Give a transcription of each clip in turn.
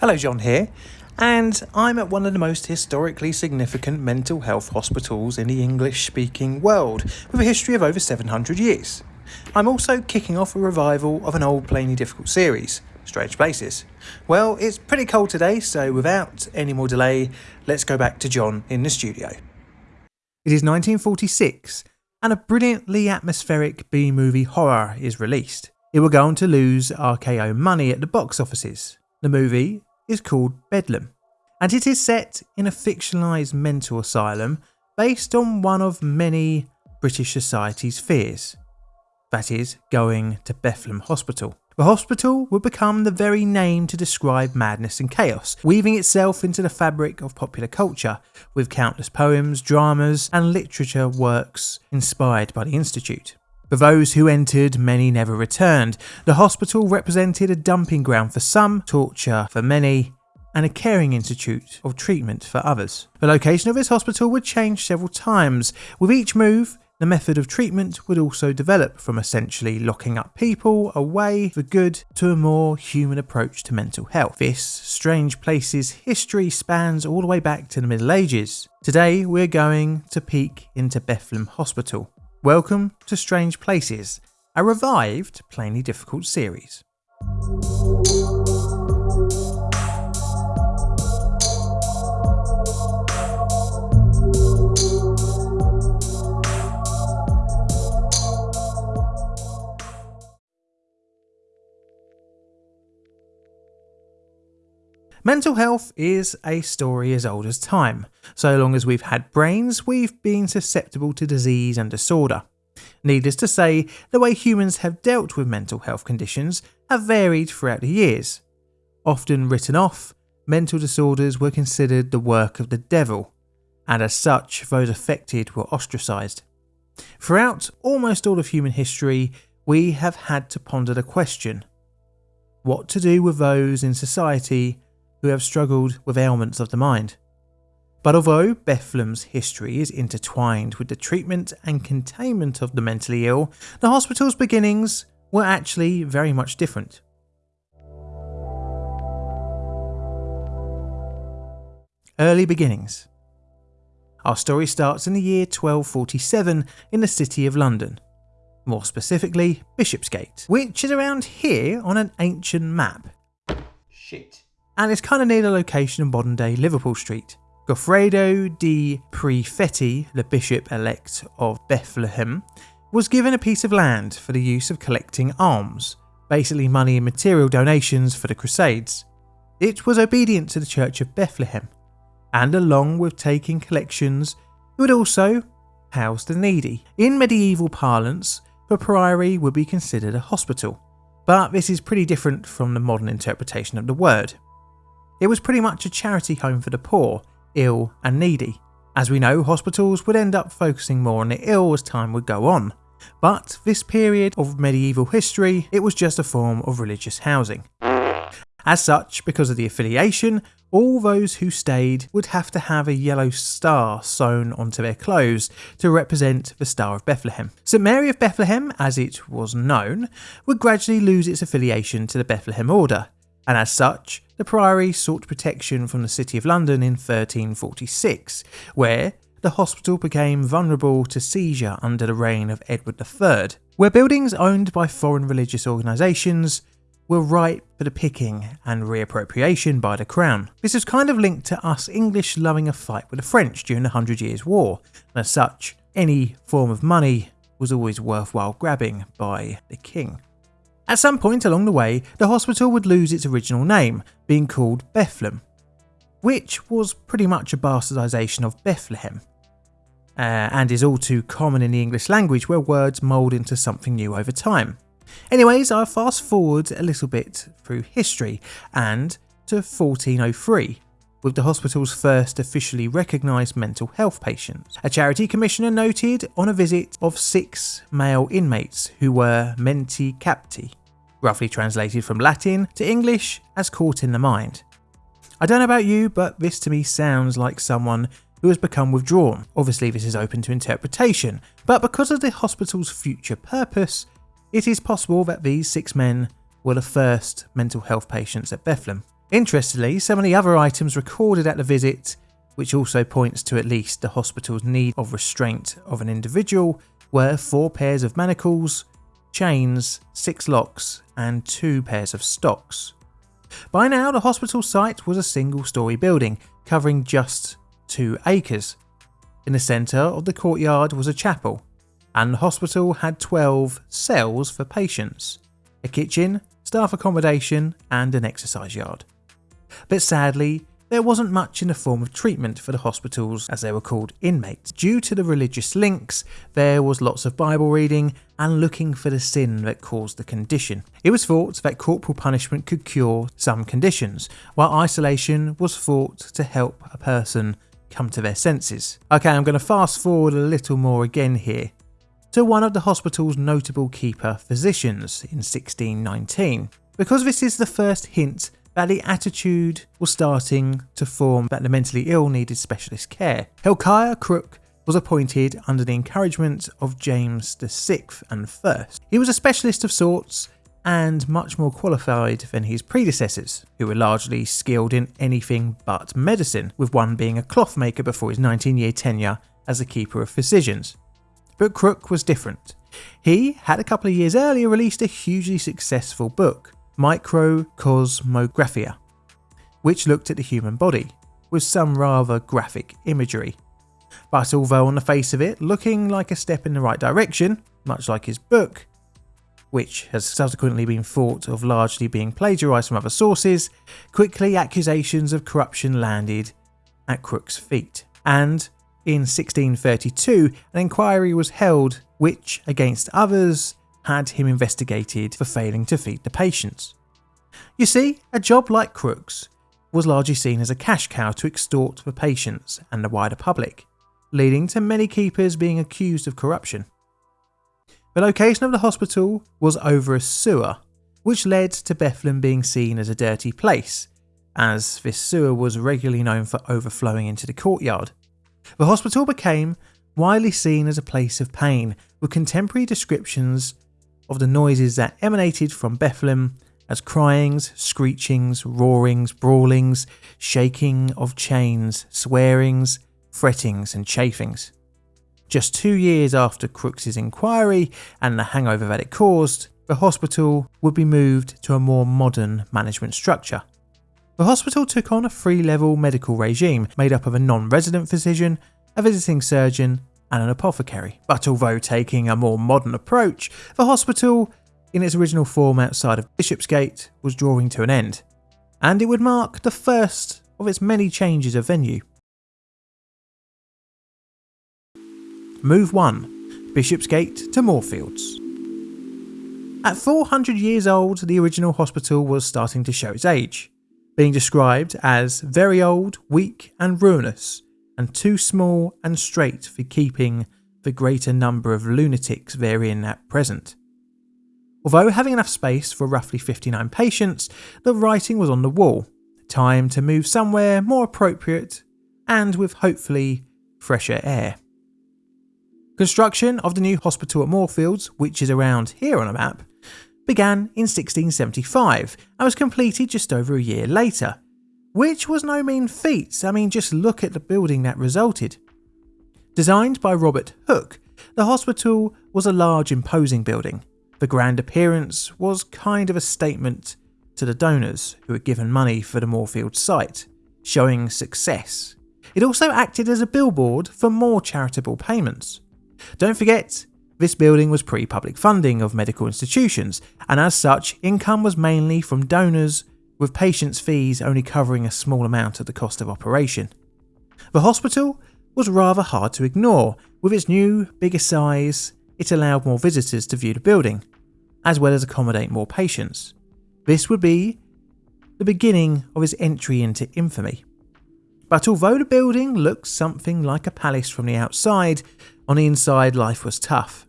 Hello, John here, and I'm at one of the most historically significant mental health hospitals in the English speaking world, with a history of over 700 years. I'm also kicking off a revival of an old Plainly Difficult series, Strange Places. Well, it's pretty cold today, so without any more delay, let's go back to John in the studio. It is 1946, and a brilliantly atmospheric B movie horror is released. It will go on to lose RKO money at the box offices. The movie is called Bedlam, and it is set in a fictionalised mental asylum based on one of many British society's fears that is, going to Bethlehem Hospital. The hospital would become the very name to describe madness and chaos, weaving itself into the fabric of popular culture, with countless poems, dramas, and literature works inspired by the Institute. For those who entered, many never returned. The hospital represented a dumping ground for some, torture for many, and a caring institute of treatment for others. The location of this hospital would change several times. With each move, the method of treatment would also develop from essentially locking up people away for good to a more human approach to mental health. This Strange Places history spans all the way back to the Middle Ages. Today we're going to peek into Bethlehem Hospital, Welcome to Strange Places, a revived Plainly Difficult series. Mental health is a story as old as time. So long as we've had brains, we've been susceptible to disease and disorder. Needless to say, the way humans have dealt with mental health conditions have varied throughout the years. Often written off, mental disorders were considered the work of the devil, and as such, those affected were ostracised. Throughout almost all of human history, we have had to ponder the question what to do with those in society who have struggled with ailments of the mind. But although Bethlehem's history is intertwined with the treatment and containment of the mentally ill, the hospital's beginnings were actually very much different. Early beginnings. Our story starts in the year 1247 in the city of London, more specifically Bishopsgate, which is around here on an ancient map. Shit and it's kind of near the location of modern day Liverpool Street. Goffredo di Prefetti, the bishop elect of Bethlehem, was given a piece of land for the use of collecting alms, basically money and material donations for the Crusades. It was obedient to the Church of Bethlehem, and along with taking collections, it would also house the needy. In medieval parlance, the priory would be considered a hospital, but this is pretty different from the modern interpretation of the word. It was pretty much a charity home for the poor, ill, and needy. As we know, hospitals would end up focusing more on the ill as time would go on. But this period of medieval history, it was just a form of religious housing. As such, because of the affiliation, all those who stayed would have to have a yellow star sewn onto their clothes to represent the Star of Bethlehem. St Mary of Bethlehem, as it was known, would gradually lose its affiliation to the Bethlehem Order, and as such, the Priory sought protection from the City of London in 1346, where the hospital became vulnerable to seizure under the reign of Edward III, where buildings owned by foreign religious organisations were ripe for the picking and reappropriation by the Crown. This is kind of linked to us English loving a fight with the French during the Hundred Years' War, and as such, any form of money was always worthwhile grabbing by the king. At some point along the way, the hospital would lose its original name, being called Bethlem, which was pretty much a bastardisation of Bethlehem, uh, and is all too common in the English language where words mould into something new over time. Anyways, I'll fast forward a little bit through history and to 1403, with the hospital's first officially recognised mental health patients. A charity commissioner noted on a visit of six male inmates who were menti capti, roughly translated from Latin to English as caught in the mind. I don't know about you, but this to me sounds like someone who has become withdrawn. Obviously, this is open to interpretation, but because of the hospital's future purpose, it is possible that these six men were the first mental health patients at Bethlehem. Interestingly, some of the other items recorded at the visit, which also points to at least the hospital's need of restraint of an individual, were four pairs of manacles, chains, six locks, and two pairs of stocks. By now, the hospital site was a single story building covering just two acres. In the centre of the courtyard was a chapel, and the hospital had 12 cells for patients, a kitchen, staff accommodation, and an exercise yard. But sadly, there wasn't much in the form of treatment for the hospitals, as they were called inmates. Due to the religious links, there was lots of Bible reading and looking for the sin that caused the condition. It was thought that corporal punishment could cure some conditions, while isolation was thought to help a person come to their senses. Okay, I'm going to fast forward a little more again here to one of the hospital's notable keeper physicians in 1619, because this is the first hint that the attitude was starting to form that the mentally ill needed specialist care. Hilkiah Crooke was appointed under the encouragement of James VI and First. He was a specialist of sorts and much more qualified than his predecessors, who were largely skilled in anything but medicine, with one being a clothmaker before his 19 year tenure as a keeper of physicians. But Crooke was different. He had a couple of years earlier released a hugely successful book, Microcosmographia, which looked at the human body, with some rather graphic imagery. But although on the face of it looking like a step in the right direction, much like his book, which has subsequently been thought of largely being plagiarised from other sources, quickly accusations of corruption landed at Crooke's feet. And in 1632, an inquiry was held which, against others, had him investigated for failing to feed the patients. You see, a job like Crooke's was largely seen as a cash cow to extort the patients and the wider public, leading to many keepers being accused of corruption. The location of the hospital was over a sewer, which led to Bethlem being seen as a dirty place, as this sewer was regularly known for overflowing into the courtyard. The hospital became widely seen as a place of pain, with contemporary descriptions of the noises that emanated from Bethlehem as cryings, screechings, roarings, brawlings, shaking of chains, swearings, frettings, and chafings. Just two years after Crooks's inquiry and the hangover that it caused, the hospital would be moved to a more modern management structure. The hospital took on a three level medical regime made up of a non resident physician, a visiting surgeon, and an apothecary. But although taking a more modern approach, the hospital, in its original form outside of Bishopsgate, was drawing to an end, and it would mark the first of its many changes of venue. Move 1 Bishopsgate to Moorfields. At 400 years old, the original hospital was starting to show its age, being described as very old, weak, and ruinous, and too small and straight for keeping the greater number of lunatics therein at present. Although having enough space for roughly 59 patients, the writing was on the wall time to move somewhere more appropriate and with hopefully fresher air. Construction of the new hospital at Moorfields, which is around here on a map, began in 1675 and was completed just over a year later, which was no mean feat. I mean, just look at the building that resulted. Designed by Robert Hooke, the hospital was a large, imposing building. The grand appearance was kind of a statement to the donors who had given money for the Moorfield site, showing success. It also acted as a billboard for more charitable payments. Don't forget, this building was pre public funding of medical institutions, and as such, income was mainly from donors with patients' fees only covering a small amount of the cost of operation. The hospital was rather hard to ignore. With its new, bigger size, it allowed more visitors to view the building, as well as accommodate more patients. This would be the beginning of his entry into infamy. But although the building looked something like a palace from the outside, on the inside life was tough.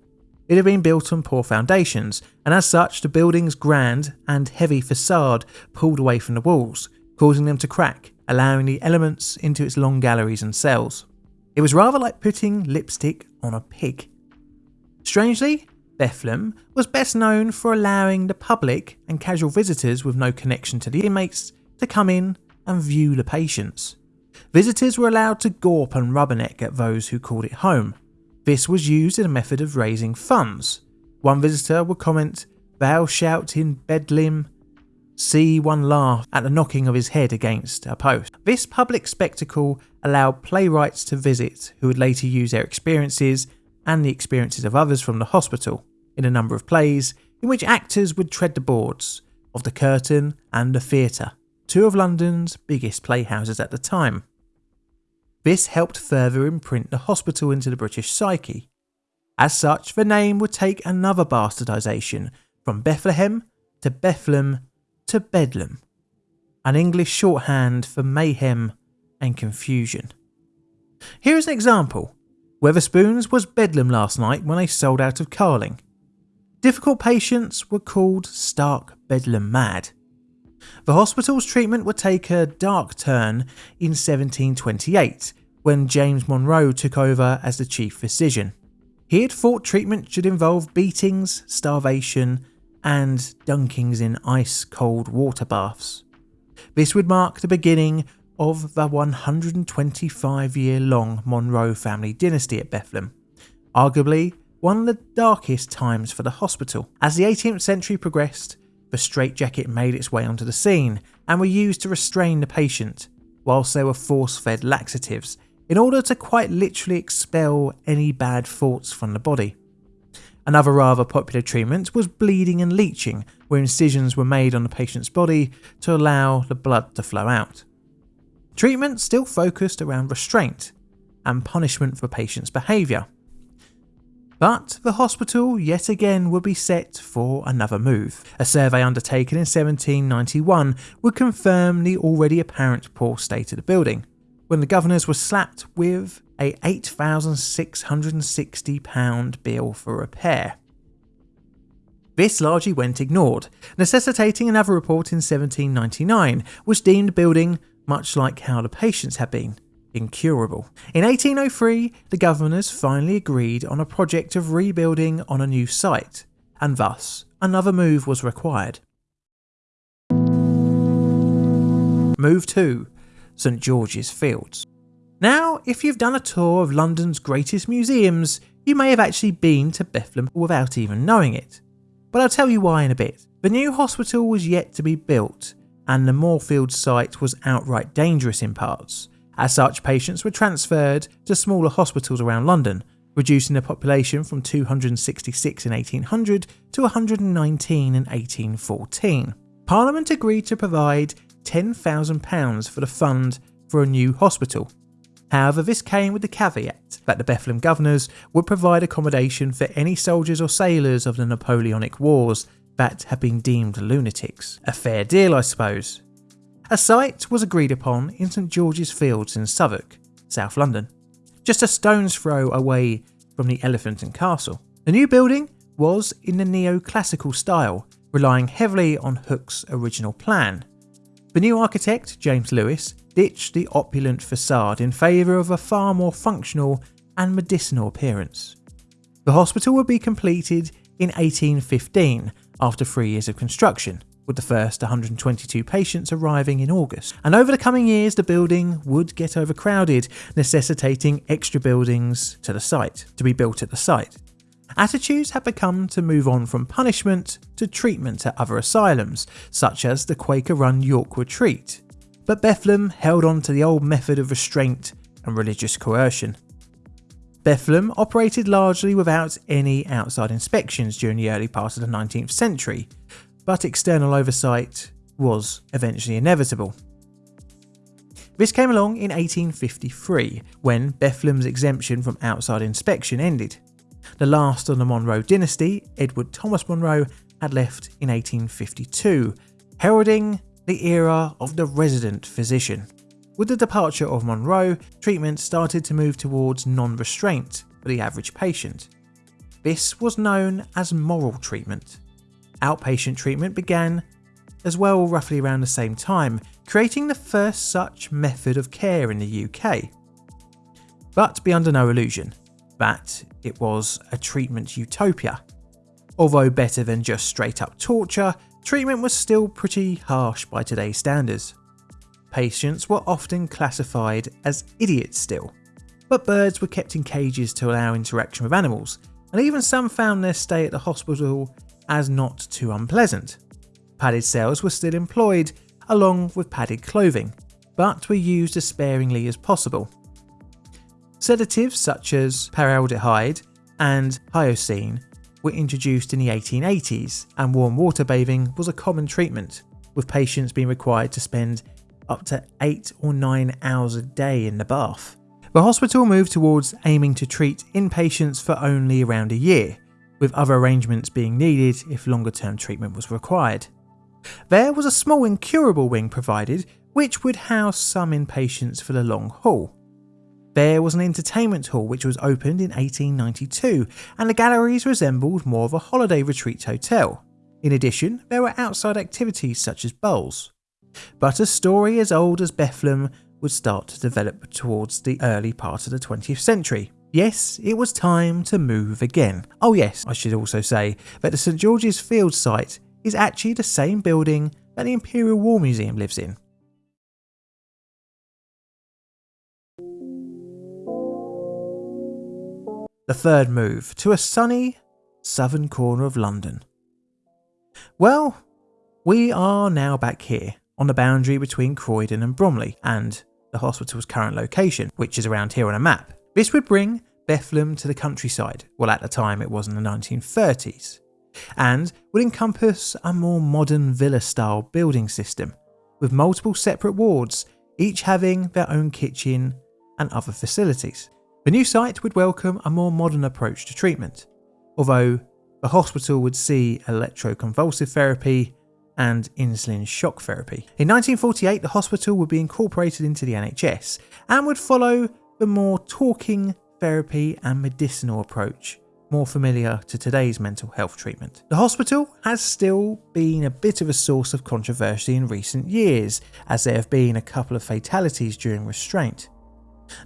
It had been built on poor foundations, and as such, the building's grand and heavy facade pulled away from the walls, causing them to crack, allowing the elements into its long galleries and cells. It was rather like putting lipstick on a pig. Strangely, Bethlem was best known for allowing the public and casual visitors with no connection to the inmates to come in and view the patients. Visitors were allowed to gawp and rubberneck at those who called it home. This was used as a method of raising funds. One visitor would comment, Thou shalt in Bedlam see one laugh at the knocking of his head against a post. This public spectacle allowed playwrights to visit who would later use their experiences and the experiences of others from the hospital in a number of plays in which actors would tread the boards of the Curtain and the Theatre, two of London's biggest playhouses at the time. This helped further imprint the hospital into the British psyche. As such, the name would take another bastardisation from Bethlehem to Bethlehem to Bedlam, an English shorthand for mayhem and confusion. Here is an example. Wetherspoons was Bedlam last night when they sold out of Carling. Difficult patients were called stark Bedlam mad. The hospital's treatment would take a dark turn in 1728 when James Monro took over as the chief physician. He had thought treatment should involve beatings, starvation, and dunkings in ice cold water baths. This would mark the beginning of the 125 year long Monroe family dynasty at Bethlehem, arguably one of the darkest times for the hospital. As the 18th century progressed, the straitjacket made its way onto the scene and were used to restrain the patient, whilst they were force fed laxatives in order to quite literally expel any bad thoughts from the body. Another rather popular treatment was bleeding and leeching, where incisions were made on the patient's body to allow the blood to flow out. Treatment still focused around restraint and punishment for patient's behaviour, but the hospital yet again would be set for another move. A survey undertaken in 1791 would confirm the already apparent poor state of the building, when the governors were slapped with a £8,660 bill for repair. This largely went ignored, necessitating another report in 1799, which deemed the building, much like how the patients had been, incurable. In 1803, the governors finally agreed on a project of rebuilding on a new site, and thus another move was required. Move 2 St George's Fields. Now, if you've done a tour of London's greatest museums, you may have actually been to Bethlem without even knowing it. But I'll tell you why in a bit. The new hospital was yet to be built, and the Moorfield site was outright dangerous in parts. As such, patients were transferred to smaller hospitals around London, reducing the population from 266 in 1800 to 119 in 1814. Parliament agreed to provide £10,000 for the fund for a new hospital. However, this came with the caveat that the Bethlem governors would provide accommodation for any soldiers or sailors of the Napoleonic Wars that had been deemed lunatics. A fair deal, I suppose. A site was agreed upon in St George's Fields in Southwark, South London, just a stone's throw away from the Elephant and Castle. The new building was in the neoclassical style, relying heavily on Hooke's original plan. The new architect, James Lewis, ditched the opulent facade in favour of a far more functional and medicinal appearance. The hospital would be completed in 1815 after three years of construction, with the first 122 patients arriving in August. And over the coming years, the building would get overcrowded, necessitating extra buildings to the site to be built at the site. Attitudes had become to move on from punishment to treatment at other asylums, such as the Quaker run York Retreat. But Bethlem held on to the old method of restraint and religious coercion. Bethlem operated largely without any outside inspections during the early part of the 19th century, but external oversight was eventually inevitable. This came along in 1853 when Bethlem's exemption from outside inspection ended. The last of the Monro dynasty, Edward Thomas Monro, had left in 1852, heralding the era of the resident physician. With the departure of Monro, treatment started to move towards non restraint for the average patient. This was known as moral treatment. Outpatient treatment began as well roughly around the same time, creating the first such method of care in the UK. But be under no illusion that it was a treatment utopia. Although better than just straight up torture, treatment was still pretty harsh by today's standards. patients were often classified as idiots still. But birds were kept in cages to allow interaction with animals, and even some found their stay at the hospital as not too unpleasant. Padded cells were still employed, along with padded clothing, but were used as sparingly as possible. Sedatives such as paraldehyde and hyoscine were introduced in the 1880s, and warm water bathing was a common treatment, with patients being required to spend up to 8 or 9 hours a day in the bath. The hospital moved towards aiming to treat inpatients for only around a year, with other arrangements being needed if longer term treatment was required. There was a small incurable wing provided, which would house some inpatients for the long haul. There was an entertainment hall which was opened in 1892, and the galleries resembled more of a holiday retreat hotel. In addition, there were outside activities such as bowls. But a story as old as Bethlehem would start to develop towards the early part of the 20th century. Yes, it was time to move again. Oh, yes, I should also say that the St George's Field site is actually the same building that the Imperial War Museum lives in. The third move to a sunny southern corner of London. Well, we are now back here on the boundary between Croydon and Bromley and the hospital's current location, which is around here on a map. This would bring Bethlehem to the countryside, well at the time it was in the 1930s, and would encompass a more modern villa style building system with multiple separate wards, each having their own kitchen and other facilities. The new site would welcome a more modern approach to treatment, although the hospital would see electroconvulsive therapy and insulin shock therapy. In 1948, the hospital would be incorporated into the NHS and would follow the more talking therapy and medicinal approach more familiar to today's mental health treatment. The hospital has still been a bit of a source of controversy in recent years, as there have been a couple of fatalities during restraint.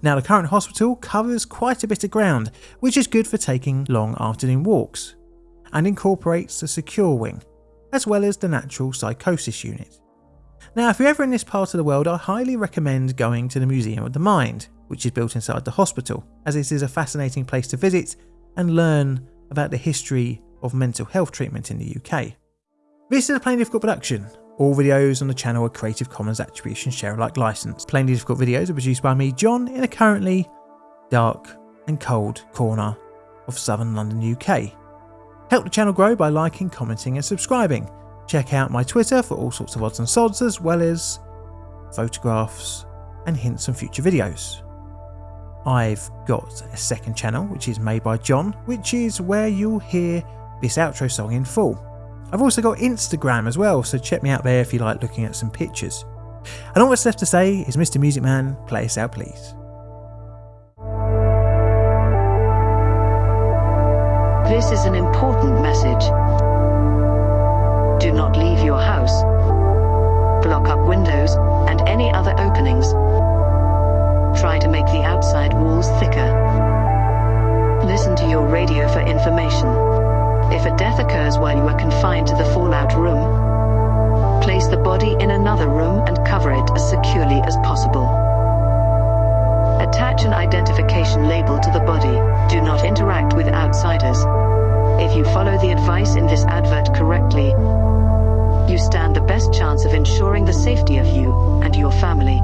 Now, the current hospital covers quite a bit of ground, which is good for taking long afternoon walks, and incorporates the secure wing, as well as the National Psychosis Unit. Now, if you're ever in this part of the world, I highly recommend going to the Museum of the Mind, which is built inside the hospital, as it is a fascinating place to visit and learn about the history of mental health treatment in the UK. This is a Plainly Difficult production. All videos on the channel are Creative Commons Attribution Share Alike licensed. Plainly Difficult videos are produced by me, John, in a currently dark and cold corner of southern London, UK. Help the channel grow by liking, commenting and subscribing. Check out my Twitter for all sorts of odds and sods as well as photographs and hints on future videos. I've got a second channel which is made by John, which is where you'll hear this outro song in full. I've also got Instagram as well, so check me out there if you like looking at some pictures. And all that's left to say is Mr. Music Man, play us out please. This is an important message. Do not leave your house. Block up windows and any other openings. Try to make the outside walls thicker. Listen to your radio for information. If a death occurs while you are confined to the fallout room, place the body in another room and cover it as securely as possible. Attach an identification label to the body. Do not interact with outsiders. If you follow the advice in this advert correctly, you stand the best chance of ensuring the safety of you and your family.